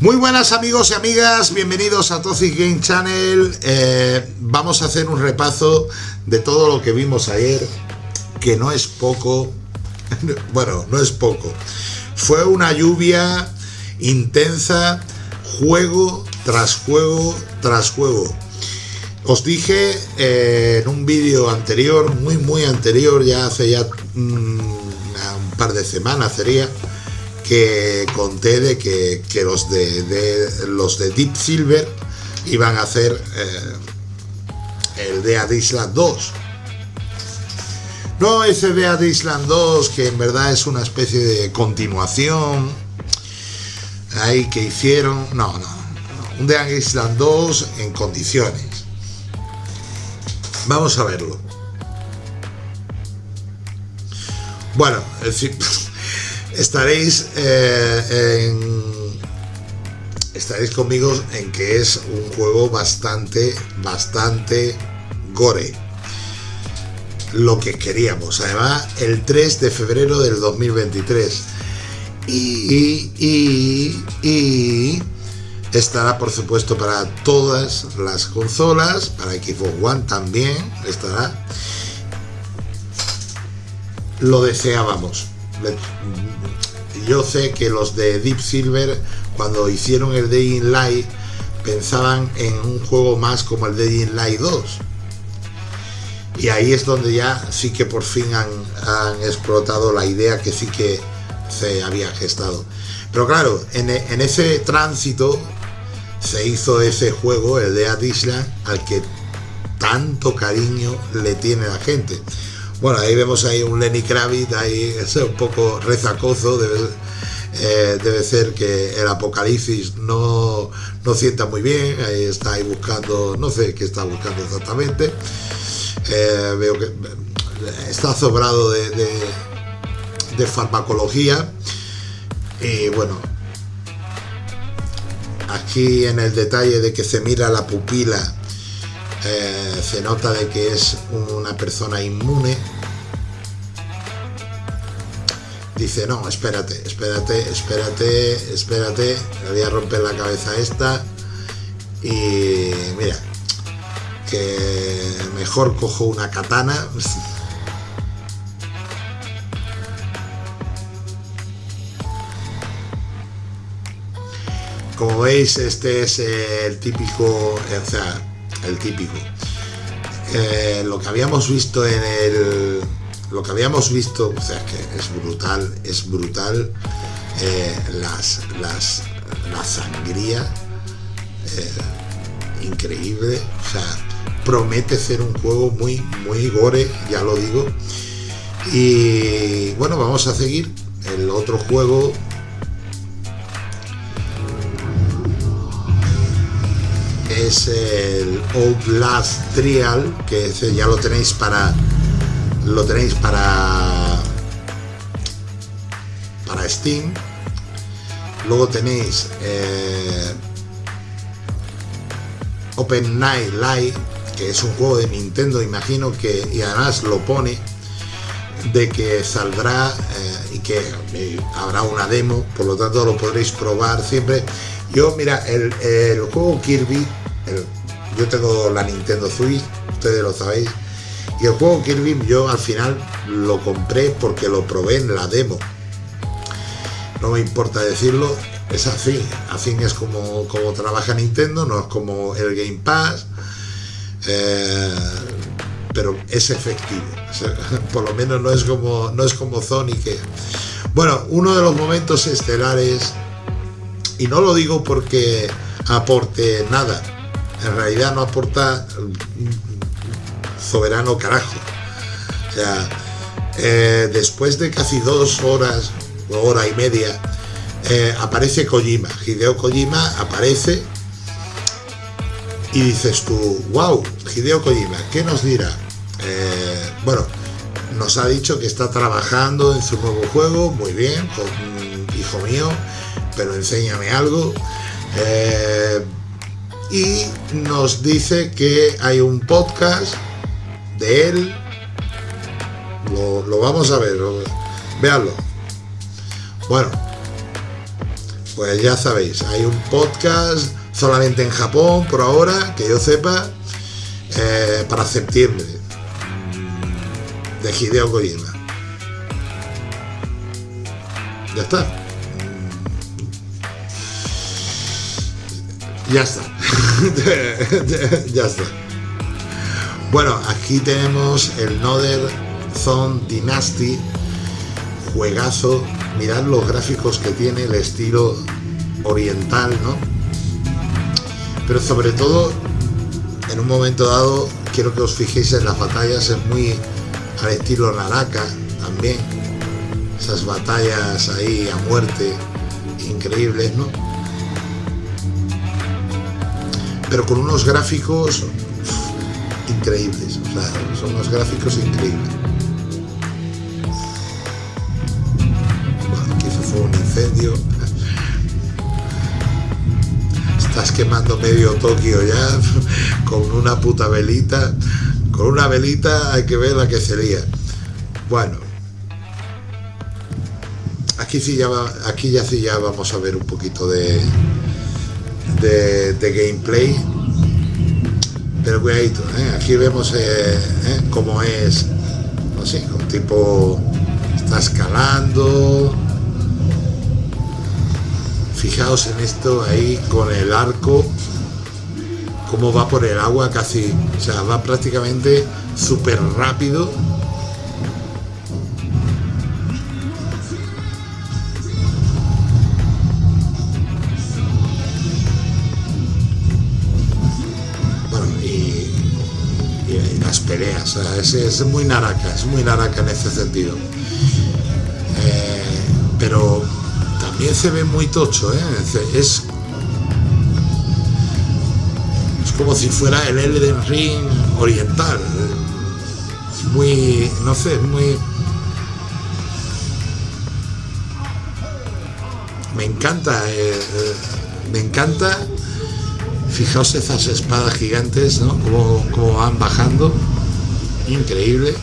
Muy buenas amigos y amigas, bienvenidos a Toxic Game Channel. Eh, vamos a hacer un repaso de todo lo que vimos ayer, que no es poco, bueno, no es poco. Fue una lluvia intensa, juego tras juego tras juego. Os dije eh, en un vídeo anterior, muy muy anterior, ya hace ya mm, un par de semanas sería, que conté de que, los de, los de Deep Silver iban a hacer eh, el Dead Island 2 no ese Dead Island 2 que en verdad es una especie de continuación ahí que hicieron no, no, un Dead Island 2 en condiciones. Vamos a verlo. Bueno, es estaréis eh, estaréis conmigo en que es un juego bastante bastante gore. Lo que queríamos. Además el 3 de febrero del 2023 y, y, y estará por supuesto para todas las consolas para Xbox One también estará. Lo deseábamos yo sé que los de Deep Silver cuando hicieron el Day in Light pensaban en un juego más como el Day in Light 2 y ahí es donde ya sí que por fin han, explotado la idea que sí que se había gestado. Pero claro en, ese tránsito se hizo ese juego el de Island al que tanto cariño le tiene la gente bueno, ahí vemos ahí un Lenny Kravitz, ahí es un poco rezacoso, debe, eh, debe ser que el apocalipsis no, no sienta muy bien, ahí está ahí buscando, no sé qué está buscando exactamente, eh, veo que está sobrado de, de, farmacología. Y bueno, aquí en el detalle de que se mira la pupila eh, se nota de que es una persona inmune. Dice no espérate espérate espérate espérate le voy a romper la cabeza esta y mira que mejor cojo una katana como veis este es el típico o sea el típico. Eh, lo que habíamos visto en el... Lo que habíamos visto, o sea, que es brutal, es brutal eh, las, las, la sangría eh, increíble, o sea, promete ser un juego muy, muy gore, ya lo digo. Y bueno, vamos a seguir el otro juego es el Outlast Trial, que ya lo tenéis para lo tenéis para para Steam. Luego tenéis eh, Open Night Live, que es un juego de Nintendo, imagino que, y además lo pone, de que saldrá eh, y que eh, habrá una demo, por lo tanto lo podréis probar siempre. Yo, mira, el, el juego Kirby yo tengo la Nintendo Switch, ustedes lo sabéis, y el juego Kirby yo al final lo compré porque lo probé en la demo. No me importa decirlo, es así, así es como, como trabaja Nintendo, no es como el Game Pass, eh, pero es efectivo, por lo menos no es como, no es como Sony que... Bueno, uno de los momentos estelares, y no lo digo porque aporte nada, en realidad no aporta soberano carajo. O sea, eh, después de casi dos horas, o hora y media, eh, aparece Kojima, Hideo Kojima aparece y dices tú, wow, Hideo Kojima, ¿qué nos dirá? Eh, bueno, nos ha dicho que está trabajando en su nuevo juego, muy bien, hijo mío, pero enséñame algo y nos dice que hay un podcast de él. Lo, vamos a ver, véanlo. Bueno, pues ya sabéis, hay un podcast solamente en Japón por ahora, que yo sepa, eh, para septiembre de Hideo Kojima. Ya está. Ya está. ya está. Bueno, aquí tenemos el Noder Zone Dynasty. Juegazo. Mirad los gráficos que tiene, el estilo oriental, ¿no? Pero sobre todo, en un momento dado, quiero que os fijéis en las batallas, es muy al estilo Naraka también. Esas batallas ahí a muerte, increíbles, ¿no? Pero con unos gráficos increíbles, o sea, son unos gráficos increíbles. Bueno, aquí se fue un incendio. Estás quemando medio Tokio ya con una puta velita. Con una velita hay que ver la que sería. Bueno. Aquí sí ya, aquí ya sí ya vamos a ver un poquito de, de, gameplay pero cuidadito, ¿eh? aquí vemos eh, ¿eh? cómo es, no un tipo está escalando. Fijaos en esto ahí con el arco, cómo va por el agua casi, o sea, va prácticamente súper rápido es, muy naranja, es muy naranja en ese sentido. Eh, pero también se ve muy tocho, ¿eh? es, es como si fuera el Elden Ring oriental. Es muy, no sé, es muy... Me encanta, eh, me encanta fijaos esas espadas gigantes, ¿no? como van bajando increíble.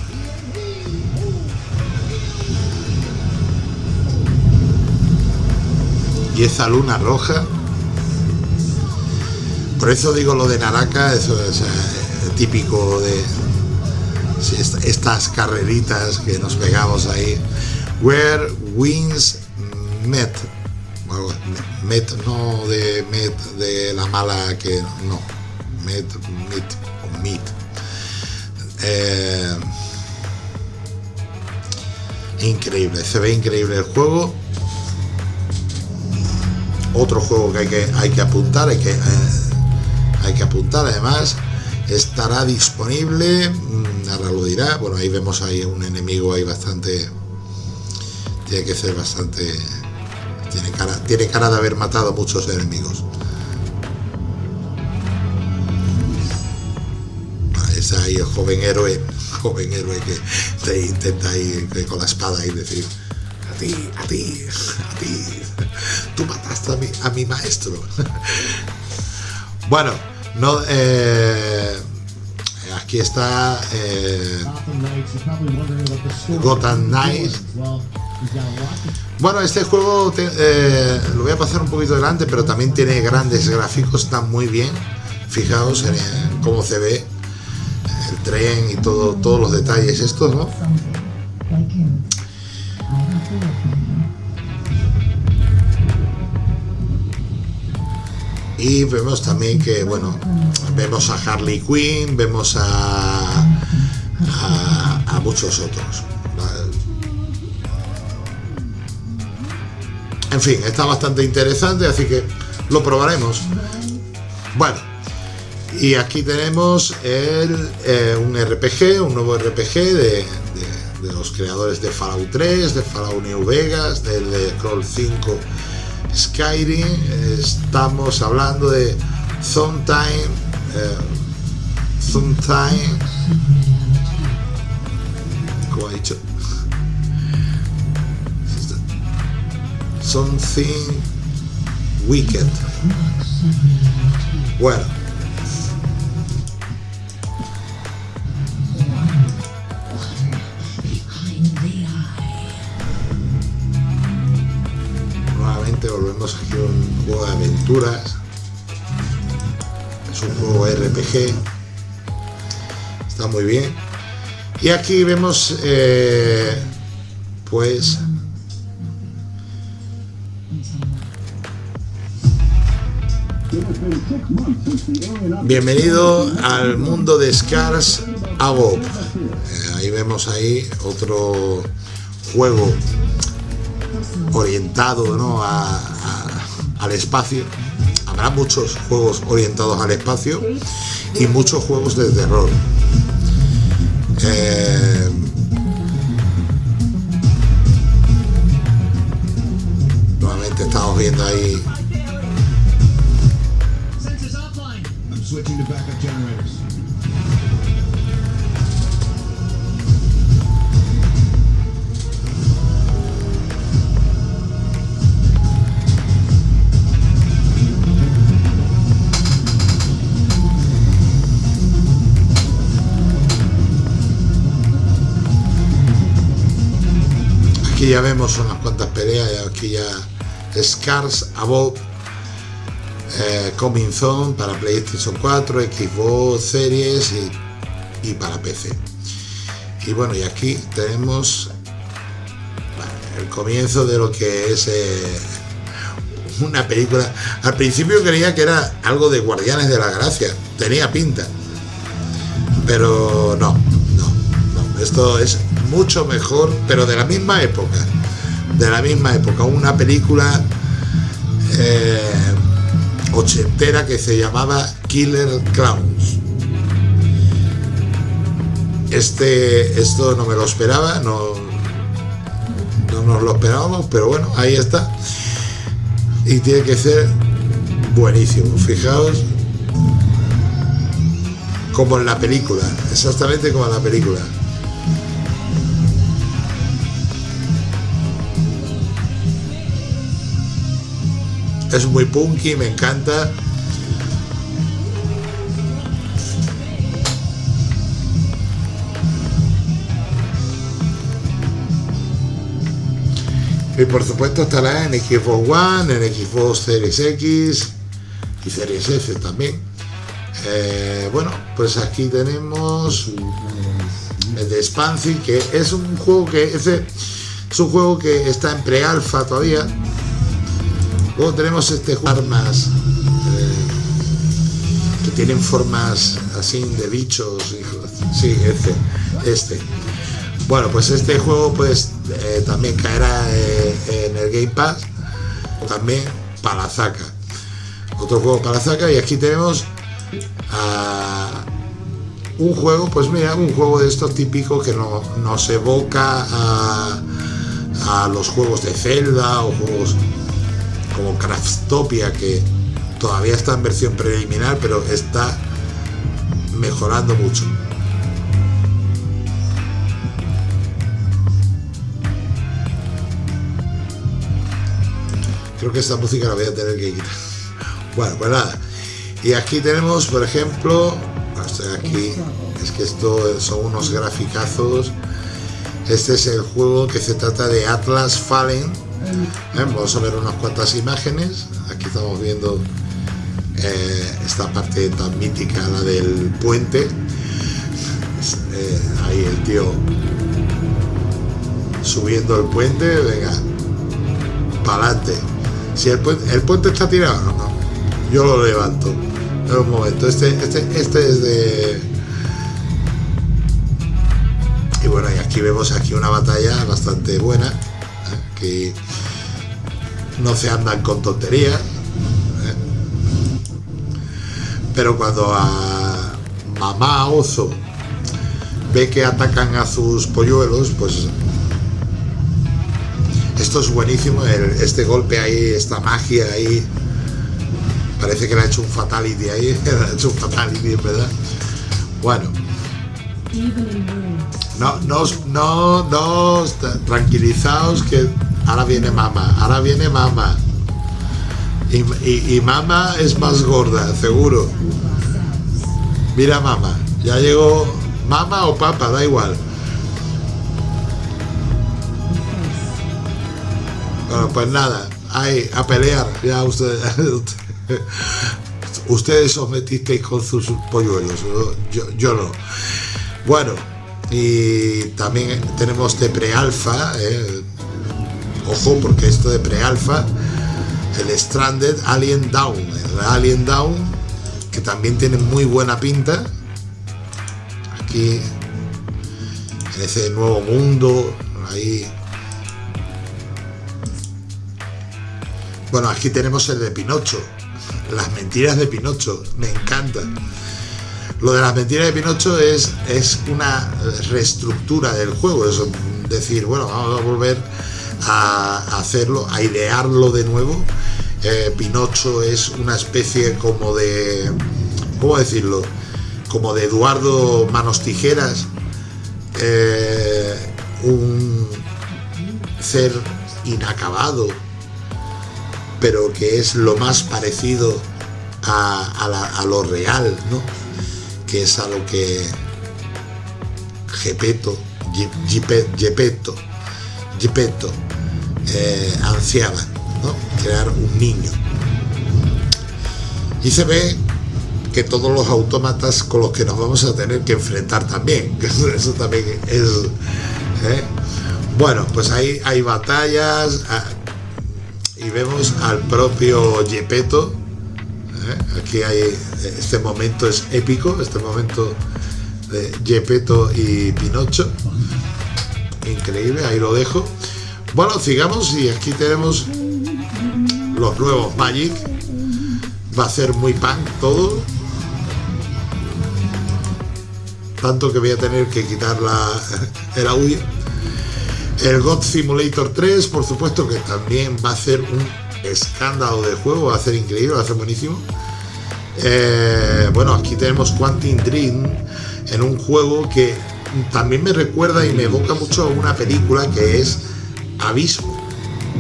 Y esa luna roja. Por eso digo lo de Naraka, eso es eh, típico de estas carreritas que nos pegamos ahí. Where wins met. Met no de met de la mala que no. Met, met o meet eh, increíble, se ve increíble el juego. Otro juego que hay que, hay que apuntar, hay que, eh, hay que apuntar además, estará disponible, mm, ahora lo dirá, bueno ahí vemos ahí un enemigo ahí bastante, tiene que ser bastante, tiene cara, tiene cara de haber matado muchos enemigos. El joven héroe, joven héroe que te intenta ir con la espada y decir a ti, a ti, a ti, tú mataste a mi, a mi maestro. bueno, no, eh, aquí está eh, Gotham Knights. Bueno, este juego eh, lo voy a pasar un poquito delante, pero también tiene grandes gráficos, está muy bien. Fijaos en cómo se ve el tren y todo, todos los detalles estos, ¿no? Y vemos también que, bueno, vemos a Harley Quinn, vemos a, a, muchos otros. En fin, está bastante interesante, así que lo probaremos. Bueno, y aquí tenemos eh, un RPG, un nuevo RPG de, los creadores de Fallout 3, de Fallout New Vegas, del de Crawl 5 Skyrim. Estamos hablando de Sometime, eh, Sometime, como ha dicho, Something Wicked. Bueno, tenemos aquí un juego de aventuras. Es un juego RPG. Está muy bien. Y aquí vemos, eh, pues, Bienvenido al mundo de Scars Above. Eh, ahí vemos ahí otro juego orientado ¿no? Al espacio. Habrá muchos juegos orientados al espacio y muchos juegos de terror. Ya vemos unas cuantas peleas, aquí ya Scars Above eh, Coming Zone para PlayStation 4, Xbox Series y, para PC. Y bueno, y aquí tenemos el comienzo de lo que es eh, una película. Al principio creía que era algo de Guardianes de la Gracia, tenía pinta. Pero no, no, no. Esto es mucho mejor, pero de la misma época. De la misma época. Una película eh, ochentera que se llamaba Killer Clowns. Este, esto no me lo esperaba, no, no nos lo esperábamos, pero bueno, ahí está. Y tiene que ser buenísimo. Fijaos como en la película, exactamente como en la película. Es muy punky, me encanta. Y por supuesto estará en Xbox One, en Xbox Series X y Series S también. Eh, bueno, pues aquí tenemos el de Spancy, que es un juego que ese es un juego que está en pre-alfa todavía Luego tenemos este armas eh, que tienen formas así de bichos. Sí, este, este. Bueno, pues este juego pues eh, también caerá eh, en el Game Pass. También para Zaka. Otro juego para Zaka y aquí tenemos un juego, pues mira, un juego de estos típicos que no, nos evoca a, a los juegos de Zelda o juegos como Craftopia que todavía está en versión preliminar pero está mejorando mucho. Creo que esta música la voy a tener que quitar. Bueno pues nada. Y aquí tenemos por ejemplo aquí es que esto son unos graficazos. Este es el juego que se trata de Atlas Fallen eh, vamos a ver unas cuantas imágenes. Aquí estamos viendo eh, esta parte tan mítica, la del puente. Eh, ahí el tío subiendo el puente, venga, para adelante. Si el puente, el puente está tirado, yo lo levanto. Pero un momento, este, este, este es de... Y bueno, y aquí vemos aquí una batalla bastante buena que no se andan con tonterías. ¿eh? Pero cuando a mamá oso ve que atacan a sus polluelos, pues esto es buenísimo, este golpe ahí, esta magia ahí, parece que le ha hecho un fatality ahí, le ha hecho un fatality, ¿verdad? Bueno. No, no, no, no, tranquilizaos que ahora viene mamá, ahora viene mamá. Y, mamá es más gorda, seguro. Mira mamá, ya llegó mamá o papá, da igual. Bueno, pues nada, ahí, a pelear. Ya ustedes, ustedes os metisteis con sus polluelos, yo, yo no. Bueno, y también tenemos de pre-alfa, eh, ojo, porque esto de pre-alfa, el Stranded Alien Down, el Alien Down, que también tiene muy buena pinta. Aquí, en ese nuevo mundo, ahí. Bueno, aquí tenemos el de Pinocho, las mentiras de Pinocho, me encanta. Lo de las mentiras de Pinocho es, es una reestructura del juego, es decir, bueno, vamos a volver a hacerlo, a idearlo de nuevo. Eh, Pinocho es una especie como de, ¿cómo decirlo? Como de Eduardo Manos Tijeras, eh, un ser inacabado, pero que es lo más parecido a, lo real, ¿no? que es a lo que Gepetto, Gepetto, Gepetto eh, crear un niño. Y se ve que todos los autómatas con los que nos vamos a tener que enfrentar también, eso también es... ¿eh? Bueno, pues ahí hay batallas ah, y vemos al propio Gepetto ¿eh? Aquí hay, este momento es épico, este momento de y Pinocho. Increíble, ahí lo dejo. Bueno, sigamos y aquí tenemos los nuevos Magic. Va a ser muy punk todo. Tanto que voy a tener que quitar la, el audio. El God Simulator 3, por supuesto que también va a ser un escándalo de juego, va a ser increíble, va a ser buenísimo. Eh, bueno, aquí tenemos Quantum Dream en un juego que también me recuerda y me evoca mucho a una película que es Abismo.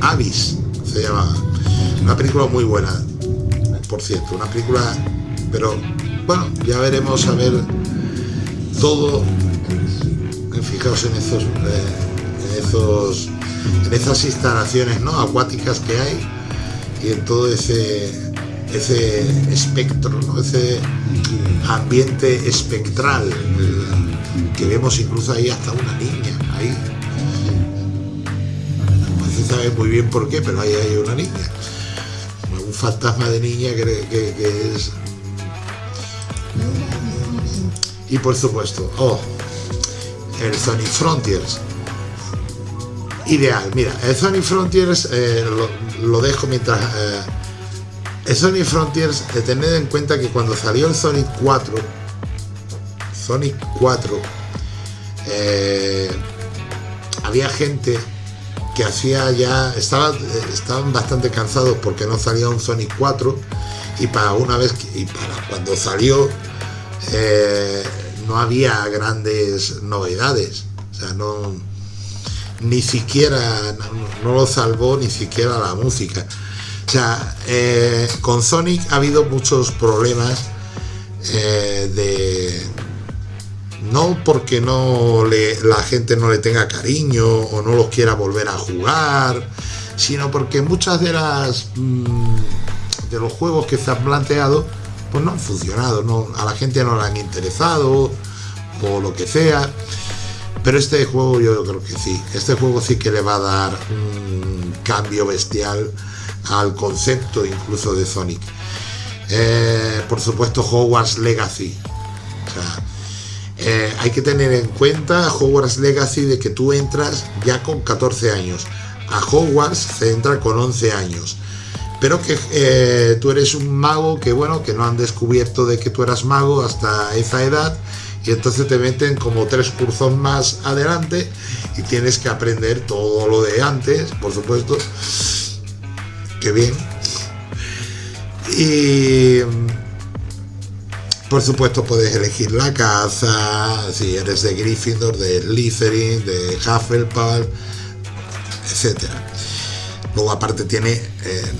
Abyss se llama. Una película muy buena, por cierto, una película, pero bueno, ya veremos a ver todo. Fijaos en esos, eh, en esos, en esas instalaciones ¿no? acuáticas que hay y en todo ese, ese espectro, ese ambiente espectral que vemos incluso ahí hasta una niña, ahí. Sabe muy bien por qué, pero ahí hay una niña. Un fantasma de niña que, es... Y por supuesto, oh, el Sonic Frontiers ideal. Mira, el Sonic Frontiers eh, lo, dejo mientras... Eh, el Sonic Frontiers, eh, tened en cuenta que cuando salió el Sonic 4, Sonic 4, había gente que hacía ya, estaba, estaban bastante cansados porque no salía un Sonic 4 y para una vez, y para cuando salió, no había grandes novedades. O sea, no, ni siquiera, no, lo salvó ni siquiera la música. O sea, eh, con Sonic ha habido muchos problemas eh, de... No porque no la gente no le tenga cariño o no los quiera volver a jugar, sino porque muchas de las mm, de los juegos que se han planteado pues no han funcionado, no, a la gente no le han interesado o lo que sea. Pero este juego yo creo que sí. Este juego sí que le va a dar un cambio bestial al concepto incluso de Sonic. Eh, por supuesto Hogwarts Legacy. Eh, hay que tener en cuenta Hogwarts Legacy de que tú entras ya con 14 años. A Hogwarts se entra con 11 años. Pero que eh, tú eres un mago que bueno, que no han descubierto de que tú eras mago hasta esa edad y entonces te meten como tres cursos más adelante y tienes que aprender todo lo de antes, por supuesto. Qué bien. Y por supuesto puedes elegir la casa, si eres de Gryffindor, de Slytherin, de Hufflepuff, etcétera. Luego aparte tiene, eh,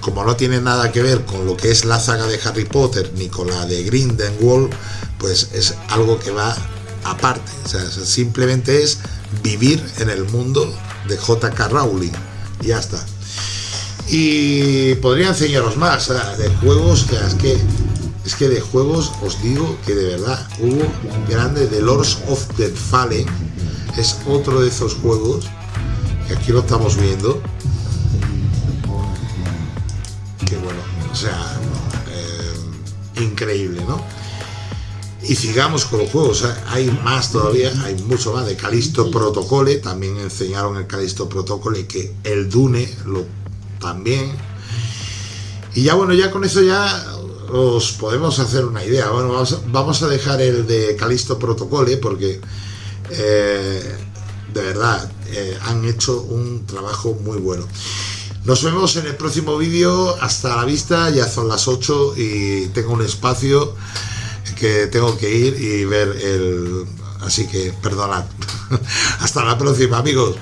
como no tiene nada que ver con lo que es la saga de Harry Potter ni con la de Grindelwald, pues es algo que va aparte. O sea, simplemente es vivir en el mundo de JK Rowling. Ya está. Y podría enseñaros más de juegos, es que es que de juegos os digo que de verdad hubo grande de Lords of the Fallen. Es otro de esos juegos aquí lo estamos viendo. Que bueno o sea eh, increíble no y sigamos con los juegos hay más todavía hay mucho más de Calisto Protocole. También enseñaron el Calisto Protocole que el Dune lo también. Y ya bueno ya con eso ya os podemos hacer una idea. Bueno vamos a, dejar el de Calisto Protocole porque eh, de verdad eh, han hecho un trabajo muy bueno. Nos vemos en el próximo vídeo. Hasta la vista. Ya son las 8 y tengo un espacio que tengo que ir y ver el así que perdonad. Hasta la próxima amigos